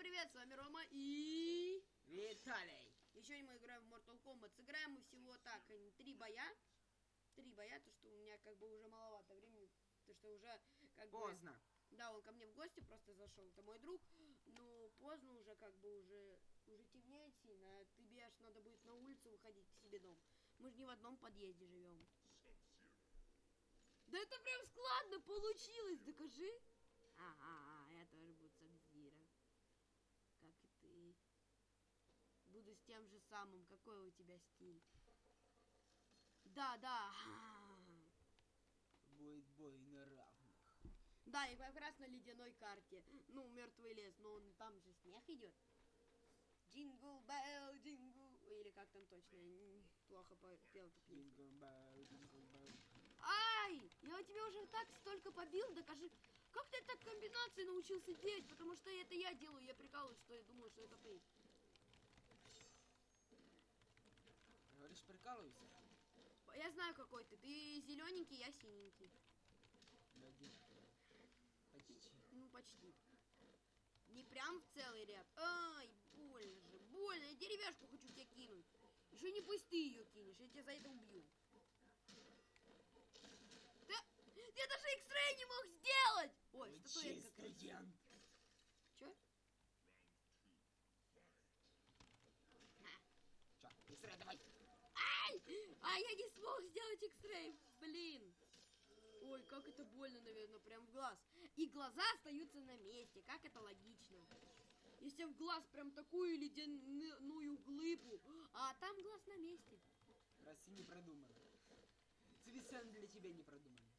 привет, с вами Рома и... Виталий. И сегодня мы играем в Mortal Kombat. Сыграем мы всего так, э, три боя. Три боя, то что у меня как бы уже маловато времени. То что уже как бы... Поздно. Да, он ко мне в гости просто зашел, это мой друг. Но поздно уже как бы уже... Уже темнеет сильно, а тебе аж надо будет на улицу выходить к себе дом. Мы же не в одном подъезде живем. Да это прям складно получилось, докажи. Ага, я тоже буду Sub-Zero. Как и ты. Буду с тем же самым. Какой у тебя стиль? Да, да. Будет бой на равных. Да, и как раз на ледяной карте. Ну, мертвый лес, но он там же снег идет. Jingle bell, jingle. Или как там точно, я плохо пел. Jingle bell, jingle bell. Ай! Я тебя уже так столько побил, докажи. Как ты так комбинации научился делать? Потому что это я делаю, я прикалываюсь, что я думаю, что это ты. Говоришь, прикалывайся? Я знаю, какой ты. Ты зелененький, я синенький. Почти. Ну, почти. Не прям в целый ряд. Ай, больно же, больно. Я деревяшку хочу тебе кинуть. Еще не пусть ты ее кинешь, я тебя за это убью. Ты, я даже X-Ray не мог сделать! Ой, статуэтка красивая. дент. Че? Чё, быстрее давай. Ай! А я не смог сделать X-Ray, блин. Ой, как это больно, наверное, прям в глаз. И глаза остаются на месте, как это логично. Если в глаз прям такую ледяную глыбу, а там глаз на месте. Раз и не продумано. Совершенно для тебя не продумано.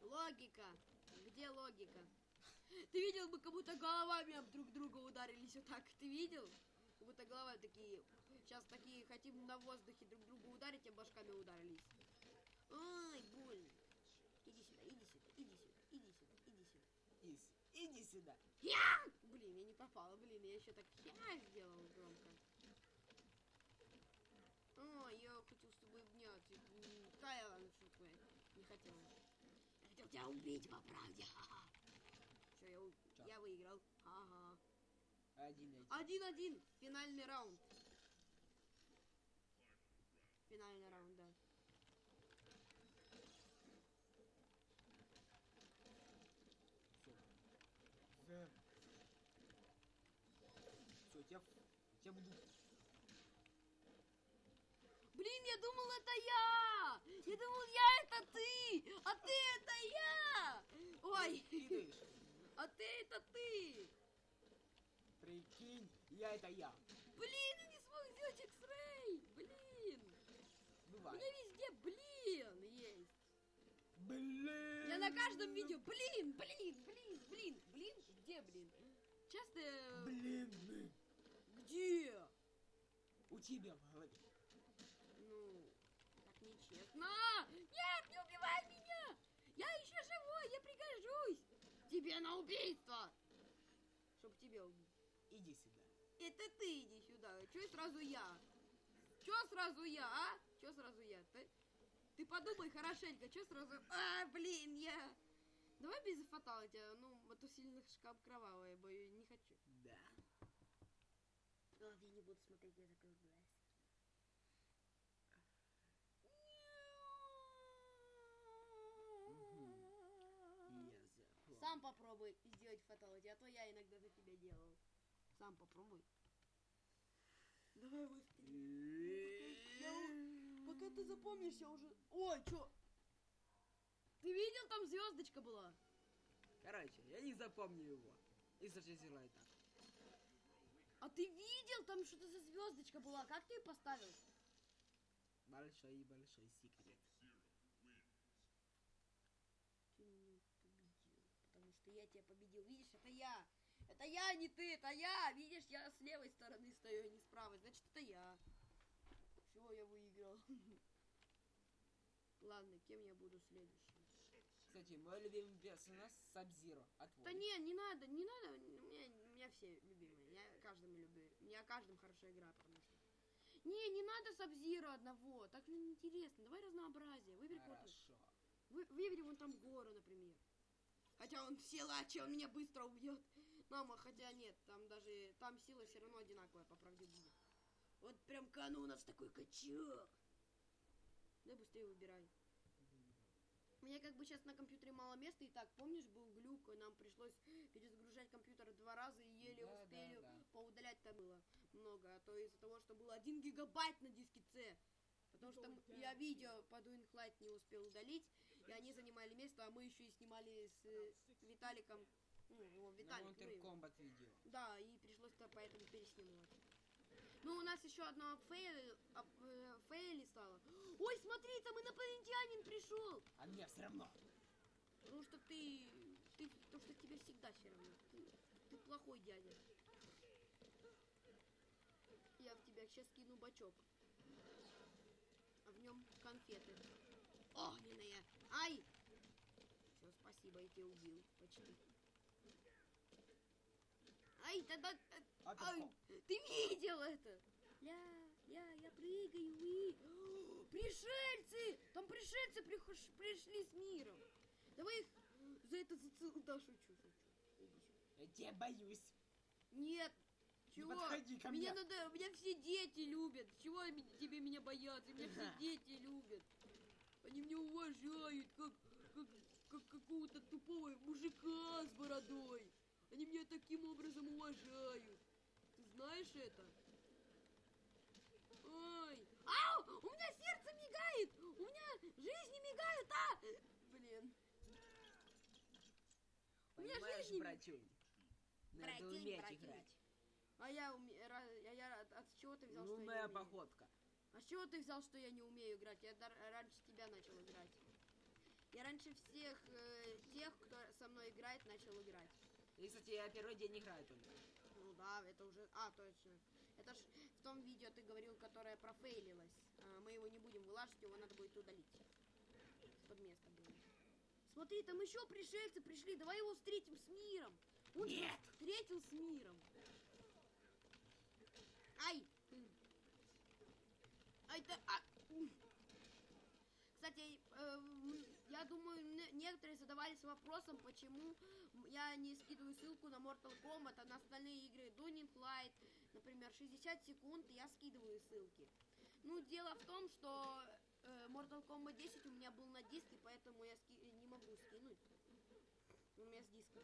Логика. Где логика? Ты видел бы, как будто головами об друг друга ударились вот так? Ты видел? Будто головы такие... Сейчас такие хотим на воздухе друг друга ударить, а башками ударились. Ай, больно. Иди сюда, иди сюда, иди сюда, иди сюда, иди сюда. Ис, иди сюда. Я! Блин, я не попала, блин, я еще так я сделал громко. А, я хотел с тобой обняться. Да, ладно, шутку, я не хотел. Я хотел тебя убить, по правде. Все, я, Чё? я выиграл. Ага. Один один. Один-один. Финальный раунд. Финальный раунд, да. Все. Все, тебя, тебя буду... Блин, я думал, это я! Я думал, я это ты! А ты это я! Ой! Кидаешь. А ты это ты! Прикинь, я это я. Блин, я не смог сделать X-Ray! Блин! У Бывает. меня везде блин есть. Блин. Я на каждом видео блин, блин, блин, блин, блин, где блин? Часто... э, Блин, блин. Где? У тебя в голове. Ну, так нечестно. Нет, не убивай меня! Я еще живой, я пригожусь! Тебе на убийство! Чтоб тебя убить. Это ты иди сюда. Че сразу я? Че сразу я, а? Че сразу я? Ты, ты подумай хорошенько, че сразу... А, блин, я... Давай без фаталити, ну, а то сильно шкаф кровавая, бо я не хочу. Да. Ладно, я не буду смотреть, я закрою. Я запомнил. Сам попробуй сделать фаталити, а то я иногда за тебя делал. Сам попробуй. Давай быстрее. Я- Пока ты запомнишь, я уже... Ой, чё? Ты видел, там звездочка была? Короче, я не запомню его. И зачислай так. А ты видел, там что-то за звездочка была? Как ты ее поставил? Большой и большой секрет. Ты меня победил. Потому что я тебя победил. Видишь, это я. Это я, не ты, это я. Видишь, я с левой стороны стою, а не с правой. Значит, это я. Все, я выиграл. Ладно, кем я буду следующим? Кстати, мой любимый персонаж Сабзиро. А? Да не, не надо, не надо. У меня, у меня все любимые. Я каждому люблю. Я каждым хорошо играю, потому что. Не, не надо Сабзира одного. Так же неинтересно. Давай разнообразие. Выбери. Хорошо. Вы, выбери вон там гору, например. Хотя он силач, он меня быстро убьет. Мама, хотя нет, там даже, там сила все равно одинаковая, по правде будет. Вот прям кану у нас такой качок. Да быстрее выбирай. У меня как бы сейчас на компьютере мало места, и так, помнишь, был глюк, и нам пришлось перезагружать компьютер два раза, и еле Да, да, успели да. поудалять там было много, а то из-за того, что было 1 гигабайт на диске C. Потому что м- я видео по Dying Light не успел удалить, и они занимали место, а мы еще и снимали с э, Виталиком, ну, его На Виталик, ну. Kombat видео. Да, и пришлось-то поэтому переснимать. Ну, у нас еще одно fail, ап- э, фейли стало. Ой, смотри, там инопланетянин пришел! А мне все равно. Потому что ты, ты, потому что тебе всегда все равно. Ты, ты плохой дядя. Я в тебя сейчас кину бачок. А в нем конфеты. Огненные. Ай! Все, спасибо, я тебя убил. Почти. Ай, тогда... э, А Ай, ты видел это? Ля, ля, я прыгаю, и... О, Пришельцы! Там пришельцы прихож- пришли с миром. Давай их за это зацел... Да, шучу, шучу. Я тебя боюсь. Нет. Не Чего? подходи ко меня мне. надо, меня все дети любят. Чего тебе меня боятся? Меня все дети любят. Они меня уважают, как, как, как какого-то тупого мужика с бородой. Они меня таким образом уважают. Ты знаешь это? Ой. Ау! У меня сердце мигает! У меня жизни мигают, а! Блин. У меня жизни- братюнь? Надо Братюнь, уметь братюнь. играть. А я, уме... ра- я, от- от чего ты взял, что я не Лунная умею? походка. А с чего ты взял, что я не умею играть? Я дар- раньше тебя начал играть. Я раньше всех э, тех, кто со мной играет, начал играть. И, кстати, я первый день играю только. Ну да, это уже... А, точно. Это ж в том видео ты говорил, которое профейлилось. А, мы его не будем вылаживать, его надо будет удалить. Под место было. Смотри, там еще пришельцы пришли. Давай его встретим с миром. Он Нет! встретил с миром. Ай! Ай, да... а! Кстати, э, я думаю, не- некоторые задавались вопросом, почему не скидываю ссылку на Mortal Kombat, а на остальные игры Dunning Light, например, 60 секунд, я скидываю ссылки. Ну, дело в том, что э, Mortal Kombat 10 у меня был на диске, поэтому я ски- не могу скинуть. У меня с диска.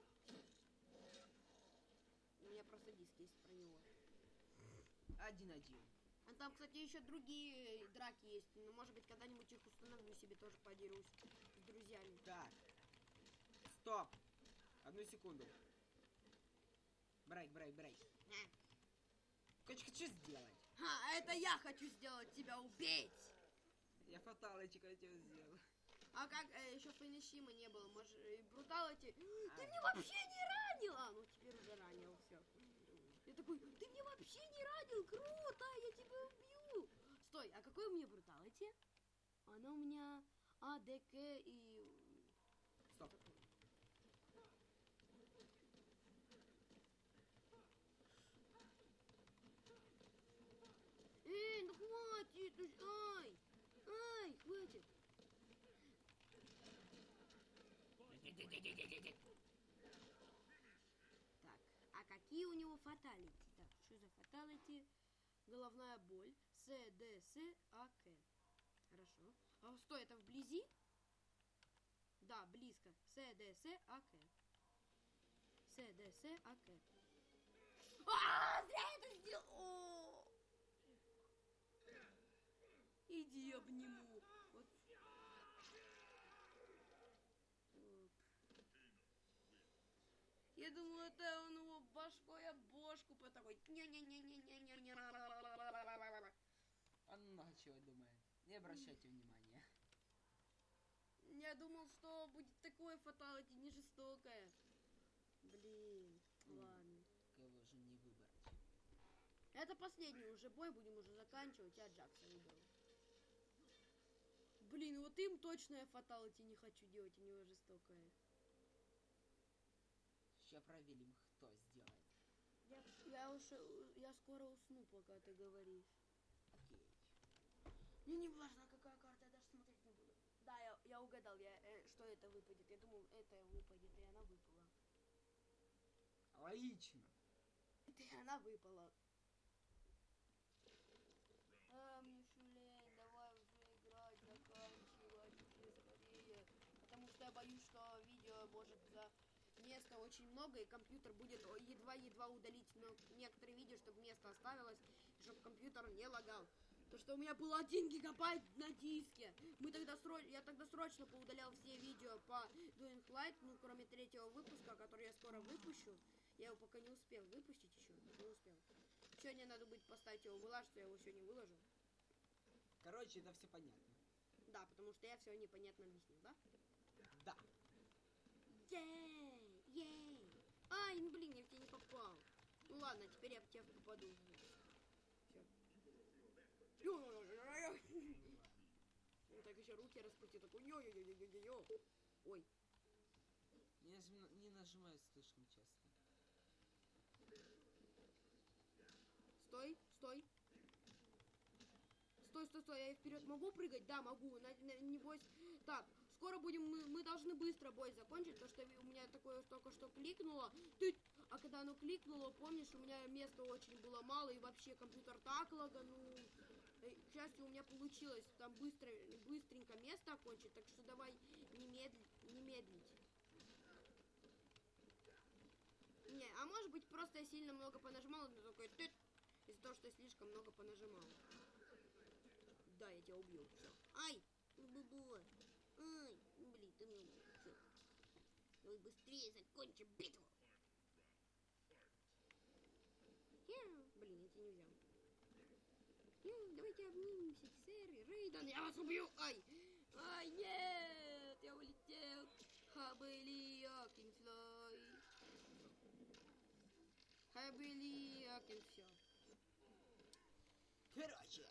У меня просто диск есть про него. Один-один. А там, кстати, еще другие драки есть. Ну, может быть, когда-нибудь их установлю себе тоже подерусь с друзьями. Так. Стоп. Одну секунду. Брейк, брейк, брейк. А. Короче, хочу сделать. Ха, это я хочу сделать тебя убить! Я фаталочек хотел сделать. А как э, еще финишима не было? Может, и бруталити? Ты А. меня вообще не ранил! А, ну теперь уже ранил, все. Я такой, ты меня вообще не ранил, круто, я тебя убью! Стой, а какой у меня бруталити? Она у меня А, Д, К и... Стоп. Эй, ну ну ж- Ай! Хватит! Так, а какие у него фаталити? Так, что за фаталити? Головная боль. С, Д, С, А, К. Хорошо. А стой, это вблизи? Да, близко. С, Д, С, А, К. С, Д, С, А, К. А, зря это сделал! О! Иди обниму. Вот. Я думал, это он его башкой об бошку по такой. не-не-не-не-не-не-не. Он много чего думает. Не обращайте внимания. Я думал, что будет такое фаталити, не жестокое. Блин, ладно. Кого же не выбрать? Это последний уже бой, будем уже заканчивать. Я Джакса выбрал. Блин, вот им точно я фаталити не хочу делать, у него жестокое. Сейчас проверим, кто сделает. Я, я уж, я скоро усну, пока ты говоришь. Окей. Мне не важно, какая карта, я даже смотреть не буду. Да, я, я угадал, я, э, что это выпадет. Я думал, это выпадет, и она выпала. Логично. Это и она выпала. А, мне шулей, давай уже играть, заканчивать уже скорее. Потому что я боюсь, что видео может за места очень много, и компьютер будет едва-едва удалить но некоторые видео, чтобы место оставилось, и чтобы компьютер не лагал. То, что у меня был один гигабайт на диске. Мы тогда сро... Я тогда срочно поудалял все видео по Doing Light, ну, кроме третьего выпуска, который я скоро выпущу. Я его пока не успел выпустить еще, не успел. Сегодня надо будет поставить его выложить, я его сегодня выложу. Короче, это все понятно. Да, потому что я все непонятно объяснил? Да. Ей, ей. Ай, ну блин, я в тебя не попал. Ну ладно, теперь я в тебя попаду. Он так еще руки распустил, такой йо йо йо йо йо йо Ой, Не, нажим- не нажимаю слишком часто. стой, стой. Стой, стой, стой, я вперед могу прыгать? Да, могу. На, на- небось. Так, скоро будем, мы, мы должны быстро бой закончить, потому что у меня такое только что кликнуло. Ты, а когда оно кликнуло, помнишь, у меня места очень было мало, и вообще компьютер так лаганул. Э, К счастью, у меня получилось там быстро, быстренько место окончить, так что давай не медлить, не медлить. Не, а может быть просто я сильно много понажимал, но такой из-за того, что я слишком много понажимал. Да, я тебя убью. Всё. Ай! Ну, бубу. Ай! Ну, блин, ты мне... Всё. Давай быстрее закончим битву. Яу. Блин, тебя не взял. Давайте обнимемся, сэр и Рейдан. Я вас убью! Ай! Ай, нет! Я улетел! Хабели, Акинфлой. Хабели, Акинфлой. Короче.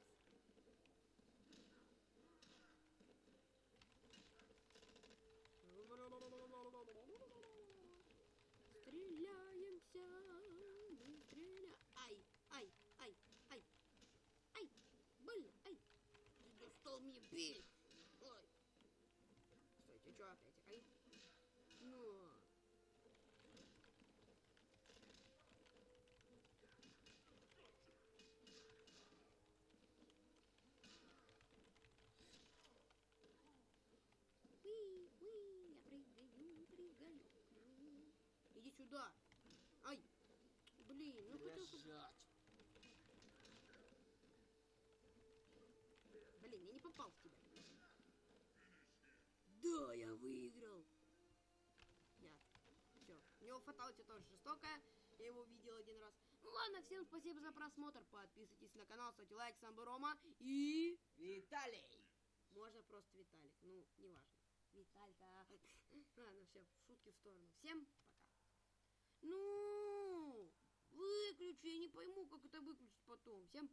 Стреляемся, мы стреляем. Ай, ай, ай, ай, ай, больно, ай. Ты достал меня бить. Ой. Стойте, что опять, ай? Ну. Уи, уи, я прыгаю, прыгаю. Иди сюда. Ай. Блин, ну хотел... Лежать. Блин, я не попал в тебя. Да, я выиграл. Нет. Все. У него фаталити тоже жестокая. Я его видел один раз. Ну ладно, всем спасибо за просмотр. Подписывайтесь на канал, ставьте лайк, сам был Рома. И... Виталий. Можно просто Виталик. Ну, неважно. Виталька. Ладно, все, шутки в сторону. Всем пока. Ну, выключи, я не пойму, как это выключить потом. Всем